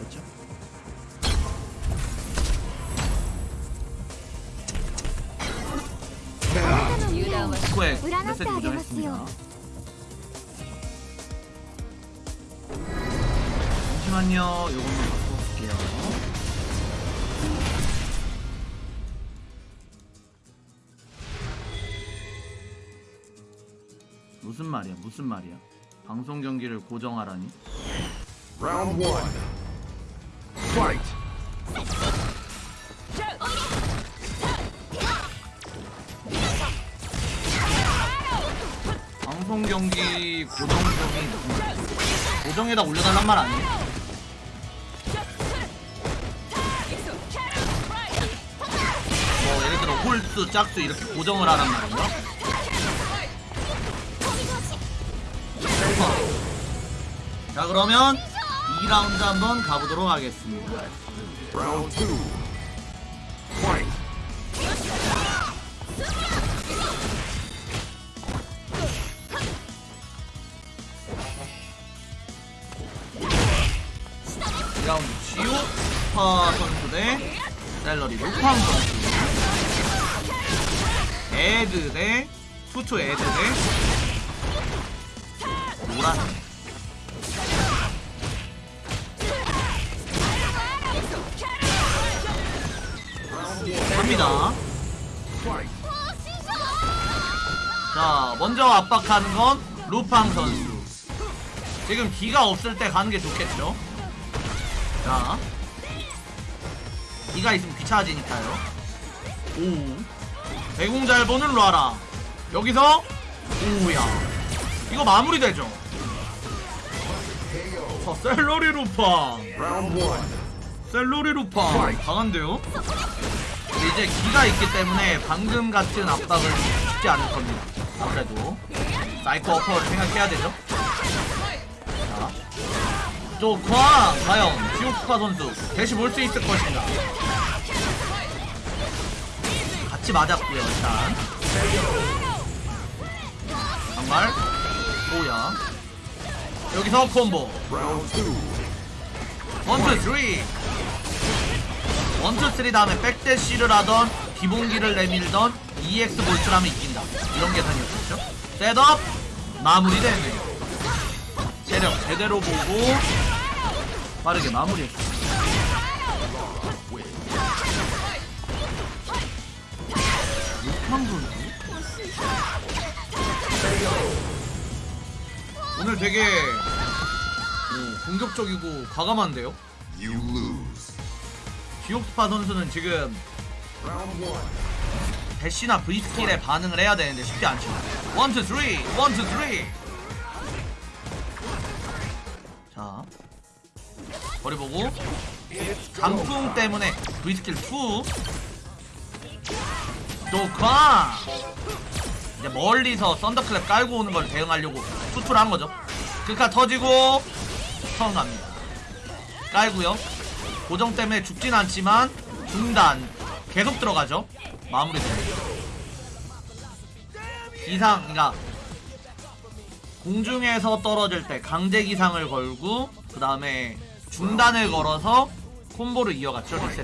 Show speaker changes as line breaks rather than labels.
그렇죠? 잠시만요. 요것만 바꿔볼게요. 무슨 말이야? 무슨 말이야? 방송 경기를 고정하라니?
라운드 1 Fight.
방송 경기 고정적인? 고정에다 올려달란 말 아니야? 뭐 예를 들어 홀수 짝수 이렇게 고정을 하란 말인가? 자 그러면 2라운드 한번 가보도록 하겠습니다
Round two. Fight.
이라운드 지오파 선수 대 셀러리 루팡 선수 에드 대 투투 에드 대 노란
Fight.
자 먼저 압박하는 건 루팡 선수. 지금 기가 없을 때 가는 게 좋겠죠? 자 기가 있으면 귀찮아지니까요. 오 대공 잘 보는 라라. 여기서 오야. 이거 마무리되죠? 자 셀러리 루팡. 셀러리 루팡. 강한데요? 이제 기가 있기 때문에 방금 같은 압박은 쉽지 않을 겁니다. 아무래도 사이코 어퍼를 생각해야 되죠. 자 조커 과연 지오쿠파 선수 대시 볼 수 있을 것인가? 같이 맞았고요 일단. 정말 오야. 여기서 콤보. 원투 쓰리 원투 쓰리 다음에 백대시를 하던 기본기를 내밀던 EX Bolt라면 이긴다. 이런 계산이었죠? Setup! 마무리되네요. 체력 제대로 보고 빠르게 마무리했어 육판 선수 오늘 되게 오, 공격적이고 과감한데요? 기옥스파 선수는 지금. 대시나 V-Skill에 반응을 해야 되는데 쉽지 않죠. one two three, one two three. 자, 거리 보고 강풍 때문에 V스킬 2. 조카. 이제 멀리서 썬더클랩 깔고 오는 걸 대응하려고 투투를 한 거죠. 그카 터지고 처음 갑니다. 깔고요. 고정 때문에 죽진 않지만 중단 계속 들어가죠. 마무리됩니다. 기상, 그러니까 공중에서 떨어질 때 강제 기상을 걸고 그 다음에 중단을 걸어서 콤보를 이어갔죠 리셋